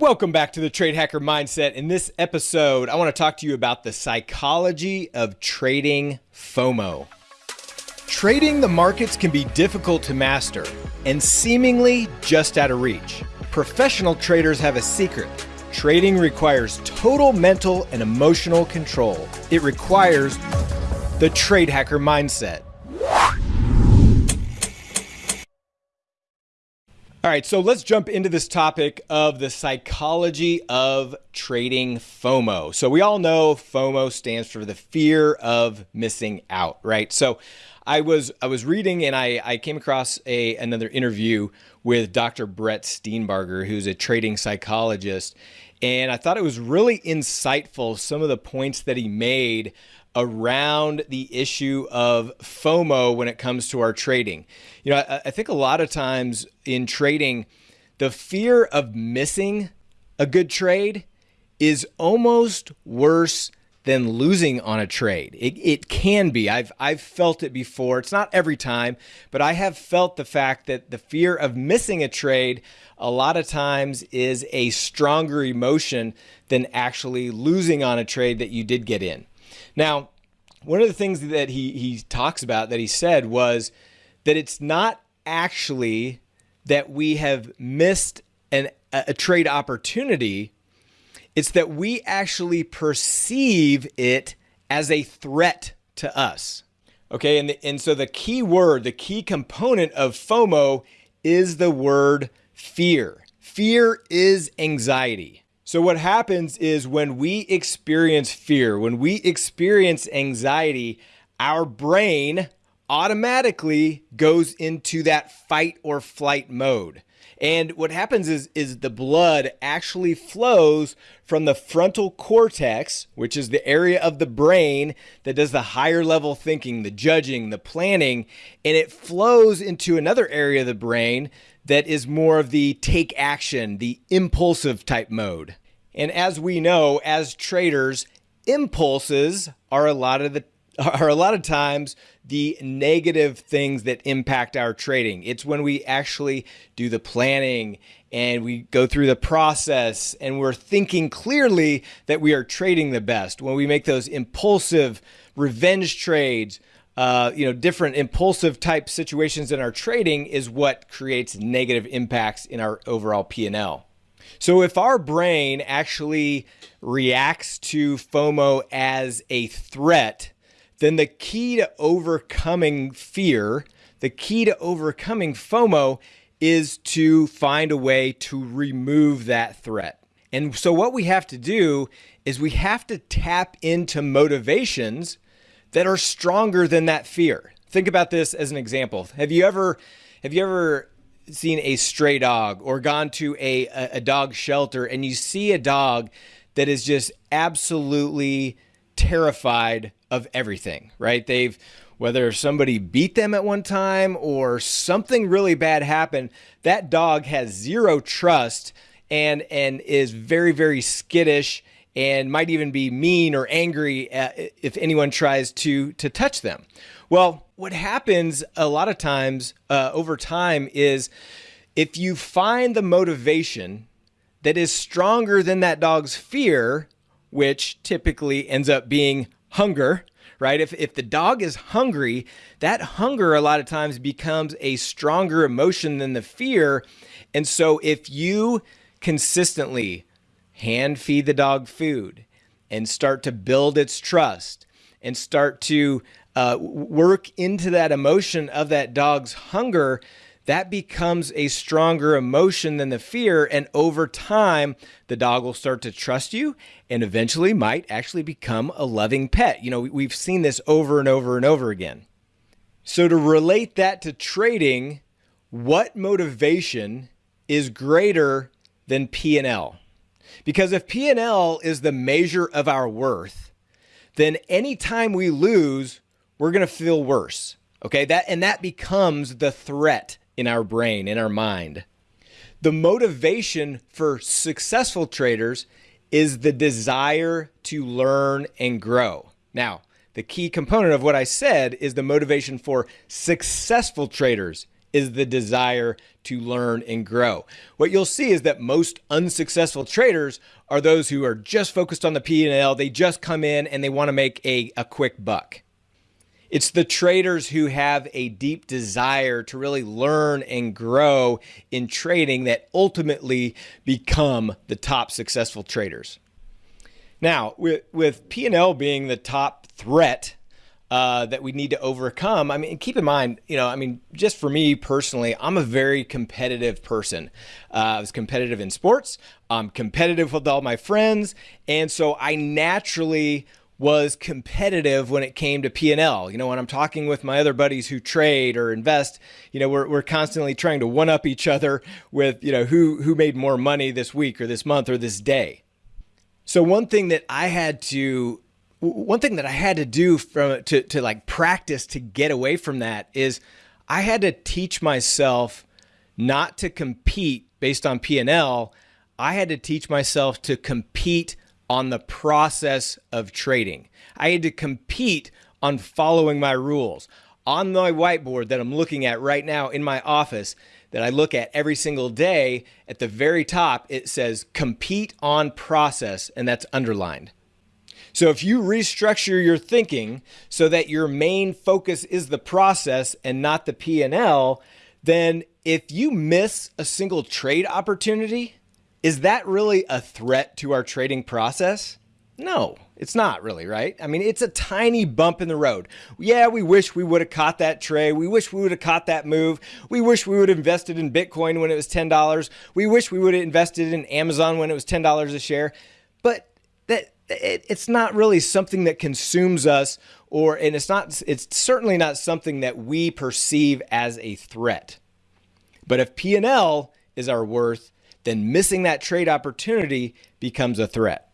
Welcome back to the Trade Hacker Mindset. In this episode, I want to talk to you about the psychology of trading FOMO. Trading the markets can be difficult to master and seemingly just out of reach. Professional traders have a secret. Trading requires total mental and emotional control. It requires the Trade Hacker Mindset. All right, so let's jump into this topic of the psychology of trading FOMO. So, we all know FOMO stands for the fear of missing out, right? So, I was I was reading and I, I came across a another interview with Dr. Brett Steenbarger, who's a trading psychologist, and I thought it was really insightful some of the points that he made around the issue of FOMO when it comes to our trading. You know, I, I, think a lot of times in trading, the fear of missing a good trade is almost worse than losing on a trade. It, it can be. I've I've felt it before. It's not every time, but I have felt the fact that the fear of missing a trade a lot of times is a stronger emotion than actually losing on a trade that you did get in. Now, one of the things that he, he talks about that he said was that it's not actually that we have missed an, a trade opportunity, it's that we actually perceive it as a threat to us. Okay, and, the, and so the key word, the key component of FOMO is the word fear. Fear is anxiety. So, what happens is when we experience fear, when we experience anxiety, our brain automatically goes into that fight or flight mode. And what happens is, is the blood actually flows from the frontal cortex, which is the area of the brain that does the higher level thinking, the judging, the planning, and it flows into another area of the brain that is more of the take action, the impulsive type mode. And as we know, as traders, impulses are a lot of the are a lot of times the negative things that impact our trading. It's when we actually do the planning and we go through the process and we're thinking clearly that we are trading the best. When we make those impulsive revenge trades, uh, you know, different impulsive type situations in our trading is what creates negative impacts in our overall P&L. So if our brain actually reacts to FOMO as a threat, then the key to overcoming fear, the key to overcoming FOMO is to find a way to remove that threat. And so what we have to do is we have to tap into motivations that are stronger than that fear. Think about this as an example. Have you ever have you ever seen a stray dog or gone to a, a dog shelter and you see a dog that is just absolutely terrified of everything, right? They've whether somebody beat them at one time or something really bad happened, that dog has zero trust and and is very very skittish and might even be mean or angry if anyone tries to to touch them. Well, what happens a lot of times uh, over time is if you find the motivation that is stronger than that dog's fear, which typically ends up being hunger, right? If, if the dog is hungry, that hunger a lot of times becomes a stronger emotion than the fear. And so if you consistently hand feed the dog food and start to build its trust and start to uh, work into that emotion of that dog's hunger, that becomes a stronger emotion than the fear. And over time, the dog will start to trust you and eventually might actually become a loving pet. You know, we've seen this over and over and over again. So, to relate that to trading, what motivation is greater than P&L? Because if P&L is the measure of our worth, then anytime we lose, we're going to feel worse. Okay? That and that becomes the threat in our brain, in our mind. The motivation for successful traders is the desire to learn and grow. Now, the key component of what I said is the motivation for successful traders is the desire to learn and grow. What you'll see is that most unsuccessful traders are those who are just focused on the P&L. They just come in and they want to make a, a quick buck. It's the traders who have a deep desire to really learn and grow in trading that ultimately become the top successful traders. Now, with, with P&L being the top threat uh, that we need to overcome. I mean, keep in mind, you know, I mean, just for me personally, I'm a very competitive person. Uh, I was competitive in sports. I'm competitive with all my friends, and so I naturally was competitive when it came to P&L. You know, when I'm talking with my other buddies who trade or invest, you know, we're, we're constantly trying to one up each other with, you know, who, who made more money this week or this month or this day. So one thing that I had to one thing that I had to do from to to like practice to get away from that is I had to teach myself not to compete based on P&L. I had to teach myself to compete on the process of trading. I had to compete on following my rules. On my whiteboard that I'm looking at right now in my office, that I look at every single day, at the very top, it says compete on process, and that's underlined. So if you restructure your thinking so that your main focus is the process and not the P&L, then if you miss a single trade opportunity, is that really a threat to our trading process? No, it's not really, right? I mean, it's a tiny bump in the road. Yeah, we wish we would have caught that trade. We wish we would have caught that move. We wish we would have invested in Bitcoin when it was $10. We wish we would have invested in Amazon when it was $10 a share. It, it's not really something that consumes us or and it's not it's certainly not something that we perceive as a threat. But if P&L is our worth, then missing that trade opportunity becomes a threat.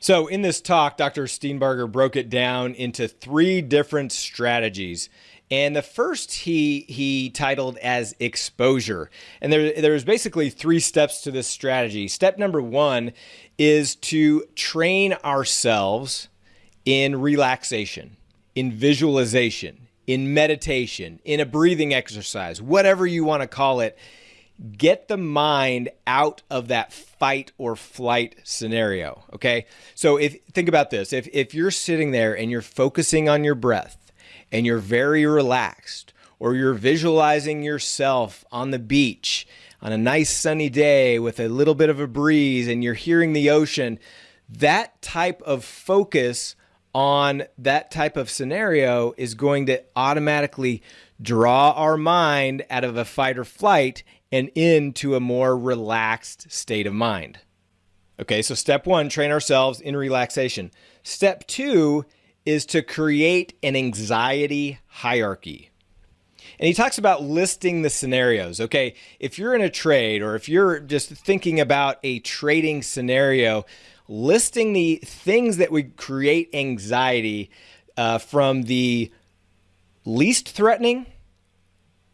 So in this talk, Dr. Steenbarger broke it down into three different strategies. And the first he he titled as exposure. And there there's basically three steps to this strategy. Step number 1 is to train ourselves in relaxation, in visualization, in meditation, in a breathing exercise, whatever you want to call it get the mind out of that fight or flight scenario. Okay. So if think about this, if, if you're sitting there and you're focusing on your breath and you're very relaxed, or you're visualizing yourself on the beach on a nice sunny day with a little bit of a breeze and you're hearing the ocean, that type of focus on that type of scenario is going to automatically draw our mind out of a fight or flight and into a more relaxed state of mind. Okay, so step one, train ourselves in relaxation. Step two is to create an anxiety hierarchy. And he talks about listing the scenarios. Okay, if you're in a trade or if you're just thinking about a trading scenario, listing the things that would create anxiety uh, from the least threatening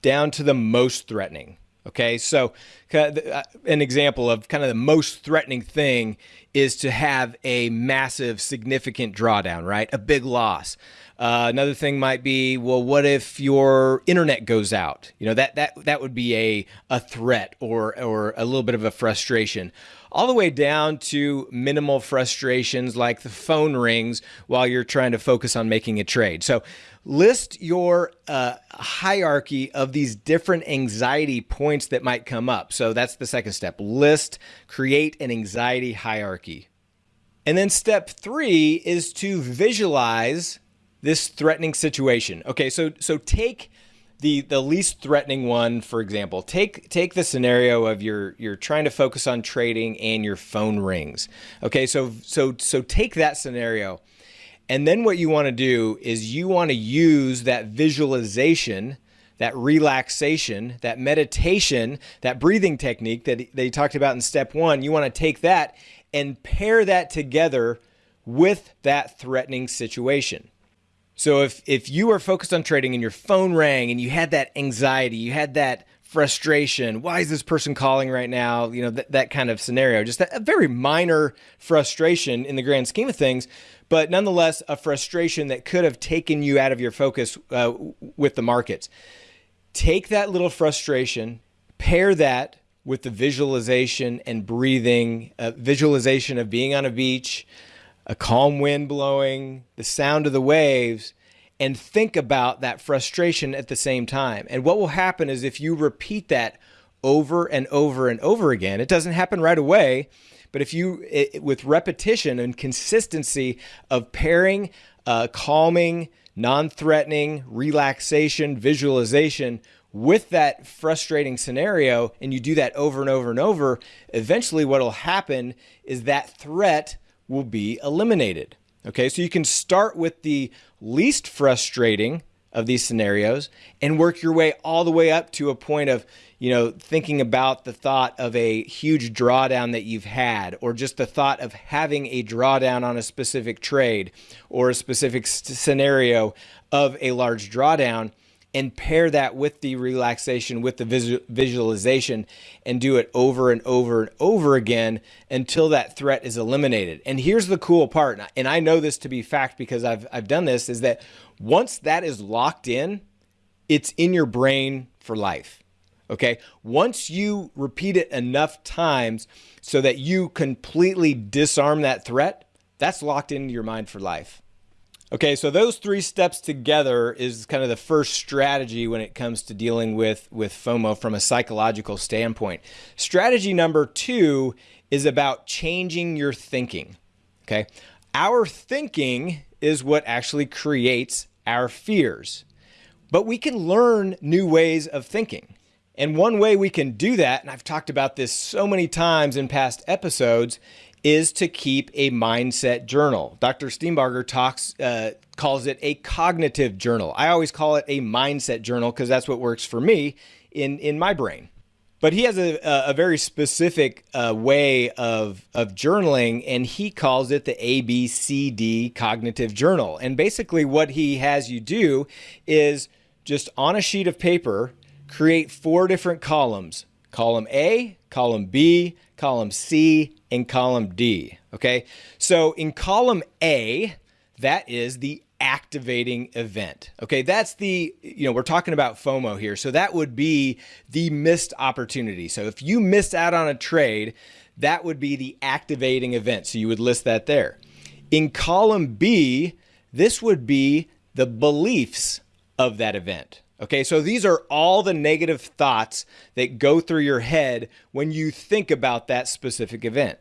down to the most threatening. Okay, so uh, an example of kind of the most threatening thing is to have a massive, significant drawdown, right? A big loss. Uh, another thing might be, well, what if your internet goes out? You know, that that that would be a a threat or or a little bit of a frustration. All the way down to minimal frustrations like the phone rings while you're trying to focus on making a trade. So list your uh, hierarchy of these different anxiety points that might come up. So that's the second step. List, create an anxiety hierarchy. And then step three is to visualize this threatening situation. Okay, so so take the the least threatening one, for example. Take take the scenario of you're you're trying to focus on trading and your phone rings. Okay, so so so take that scenario and then what you want to do is you want to use that visualization, that relaxation, that meditation, that breathing technique that they talked about in step one. You want to take that and pair that together with that threatening situation. So if if you are focused on trading and your phone rang and you had that anxiety, you had that frustration, why is this person calling right now? You know, that, that kind of scenario, just a very minor frustration in the grand scheme of things but nonetheless, a frustration that could have taken you out of your focus uh, with the markets. take that little frustration, pair that with the visualization and breathing, uh, visualization of being on a beach, a calm wind blowing, the sound of the waves, and think about that frustration at the same time. And what will happen is if you repeat that over and over and over again, it doesn't happen right away, but if you, it, with repetition and consistency of pairing uh, calming, non threatening, relaxation, visualization with that frustrating scenario, and you do that over and over and over, eventually what will happen is that threat will be eliminated. Okay, so you can start with the least frustrating of these scenarios and work your way all the way up to a point of, you know, thinking about the thought of a huge drawdown that you've had, or just the thought of having a drawdown on a specific trade or a specific scenario of a large drawdown and pair that with the relaxation, with the visual, visualization, and do it over and over and over again until that threat is eliminated. And here's the cool part, and I know this to be fact because I've, I've done this, is that once that is locked in, it's in your brain for life. Okay. Once you repeat it enough times so that you completely disarm that threat, that's locked into your mind for life. Okay, so those three steps together is kind of the first strategy when it comes to dealing with, with FOMO from a psychological standpoint. Strategy number two is about changing your thinking. Okay, our thinking is what actually creates our fears, but we can learn new ways of thinking. And one way we can do that, and I've talked about this so many times in past episodes, is to keep a mindset journal. Dr. Steenbarger talks, uh, calls it a cognitive journal. I always call it a mindset journal because that's what works for me in, in my brain. But he has a, a very specific uh, way of, of journaling, and he calls it the ABCD cognitive journal. And basically, what he has you do is just on a sheet of paper, create four different columns column A, column B, column C, and column D. Okay, so in column A, that is the activating event. Okay, that's the, you know, we're talking about FOMO here. So that would be the missed opportunity. So if you missed out on a trade, that would be the activating event. So you would list that there. In column B, this would be the beliefs of that event. Okay, so these are all the negative thoughts that go through your head when you think about that specific event.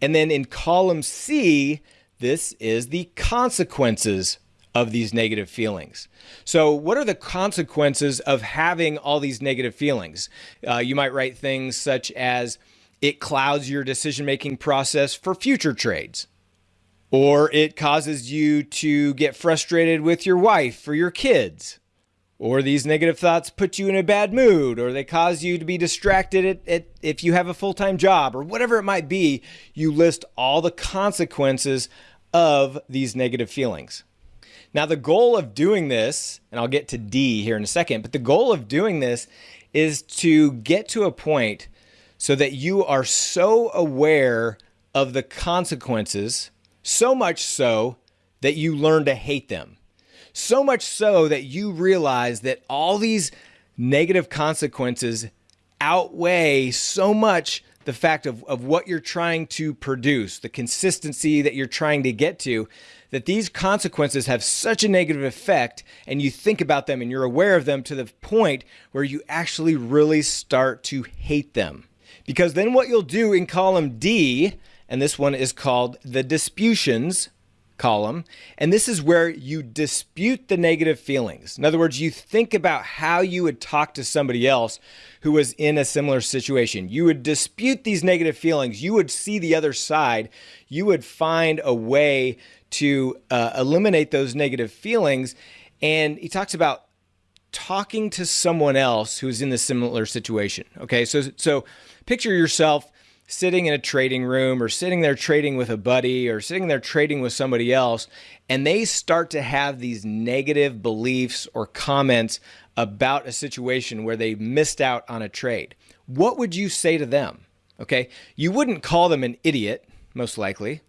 And then in column C, this is the consequences of these negative feelings. So, what are the consequences of having all these negative feelings? Uh, you might write things such as it clouds your decision making process for future trades, or it causes you to get frustrated with your wife or your kids or these negative thoughts put you in a bad mood, or they cause you to be distracted at, at, if you have a full time job, or whatever it might be, you list all the consequences of these negative feelings. Now, the goal of doing this, and I'll get to D here in a second, but the goal of doing this is to get to a point so that you are so aware of the consequences, so much so that you learn to hate them. So much so that you realize that all these negative consequences outweigh so much the fact of, of what you're trying to produce, the consistency that you're trying to get to, that these consequences have such a negative effect and you think about them and you're aware of them to the point where you actually really start to hate them. Because then what you'll do in column D, and this one is called the disputions, column. And this is where you dispute the negative feelings. In other words, you think about how you would talk to somebody else who was in a similar situation. You would dispute these negative feelings. You would see the other side. You would find a way to uh, eliminate those negative feelings. And he talks about talking to someone else who's in the similar situation. Okay, so so picture yourself sitting in a trading room or sitting there trading with a buddy or sitting there trading with somebody else, and they start to have these negative beliefs or comments about a situation where they missed out on a trade, what would you say to them? Okay, you wouldn't call them an idiot, most likely.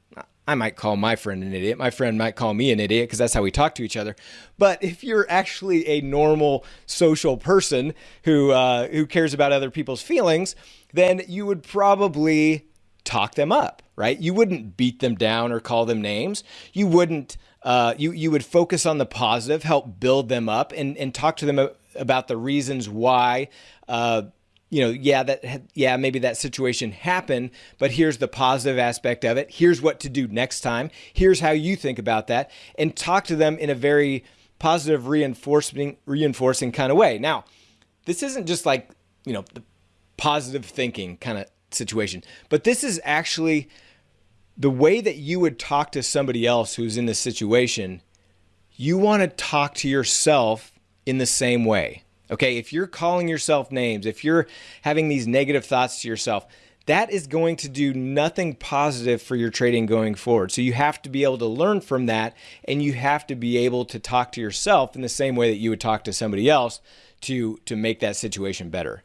I might call my friend an idiot. My friend might call me an idiot because that's how we talk to each other. But if you're actually a normal social person who uh, who cares about other people's feelings, then you would probably talk them up, right? You wouldn't beat them down or call them names. You wouldn't. Uh, you you would focus on the positive, help build them up, and and talk to them about the reasons why. Uh, you know, yeah, that yeah, maybe that situation happened, but here's the positive aspect of it. Here's what to do next time. Here's how you think about that, and talk to them in a very positive, reinforcing, reinforcing kind of way. Now, this isn't just like you know the positive thinking kind of situation, but this is actually the way that you would talk to somebody else who's in this situation. You want to talk to yourself in the same way. Okay, if you're calling yourself names, if you're having these negative thoughts to yourself, that is going to do nothing positive for your trading going forward. So you have to be able to learn from that and you have to be able to talk to yourself in the same way that you would talk to somebody else to to make that situation better.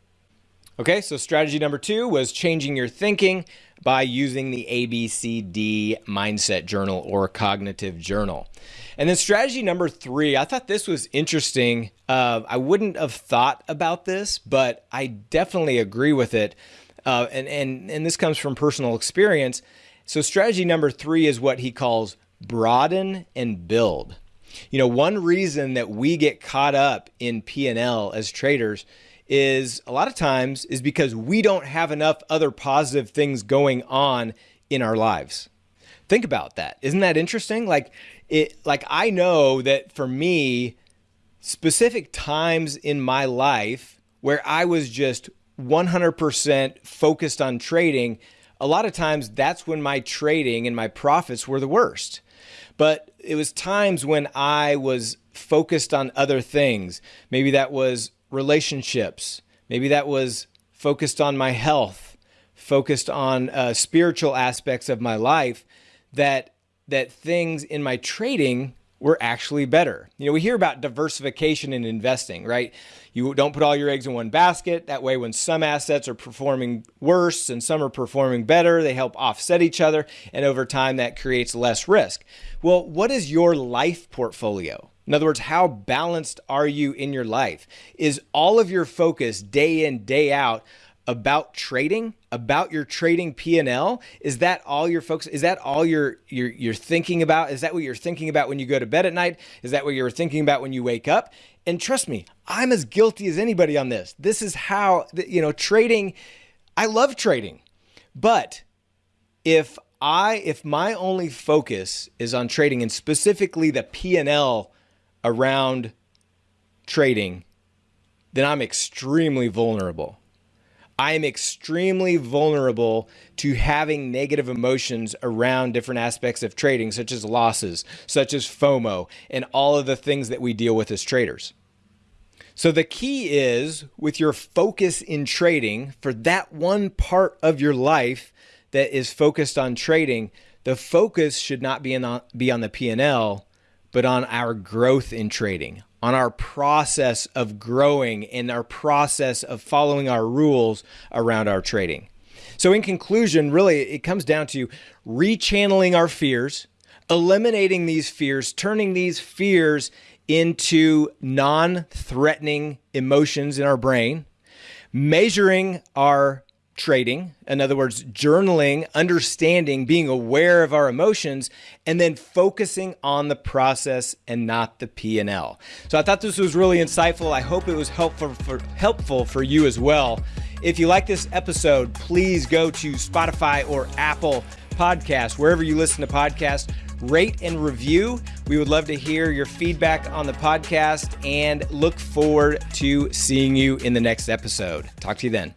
Okay, so strategy number 2 was changing your thinking by using the ABCD mindset journal or cognitive journal. And then strategy number three, I thought this was interesting. Uh, I wouldn't have thought about this, but I definitely agree with it. Uh, and, and, and this comes from personal experience. So strategy number three is what he calls broaden and build. You know, one reason that we get caught up in P&L as traders is a lot of times is because we don't have enough other positive things going on in our lives. Think about that. Isn't that interesting? Like it like I know that for me specific times in my life where I was just 100% focused on trading, a lot of times that's when my trading and my profits were the worst. But it was times when I was focused on other things. Maybe that was relationships. Maybe that was focused on my health, focused on uh, spiritual aspects of my life that that things in my trading were actually better. You know, we hear about diversification in investing, right? You don't put all your eggs in one basket. That way, when some assets are performing worse and some are performing better, they help offset each other. And over time, that creates less risk. Well, what is your life portfolio? In other words, how balanced are you in your life? Is all of your focus day in, day out about trading, about your trading P&L? Is that all your focus? Is that all you're, you're, you're thinking about? Is that what you're thinking about when you go to bed at night? Is that what you're thinking about when you wake up? And trust me, I'm as guilty as anybody on this. This is how, you know, trading, I love trading. But if I, if my only focus is on trading and specifically the P&L around trading, then I'm extremely vulnerable. I am extremely vulnerable to having negative emotions around different aspects of trading, such as losses, such as FOMO, and all of the things that we deal with as traders. So the key is with your focus in trading for that one part of your life that is focused on trading, the focus should not be, in, be on the P&L, but on our growth in trading, on our process of growing and our process of following our rules around our trading. So, in conclusion, really, it comes down to rechanneling our fears, eliminating these fears, turning these fears into non threatening emotions in our brain, measuring our trading, in other words, journaling, understanding, being aware of our emotions, and then focusing on the process and not the P&L. So I thought this was really insightful. I hope it was helpful for helpful for you as well. If you like this episode, please go to Spotify or Apple Podcast, wherever you listen to podcasts, rate and review. We would love to hear your feedback on the podcast and look forward to seeing you in the next episode. Talk to you then.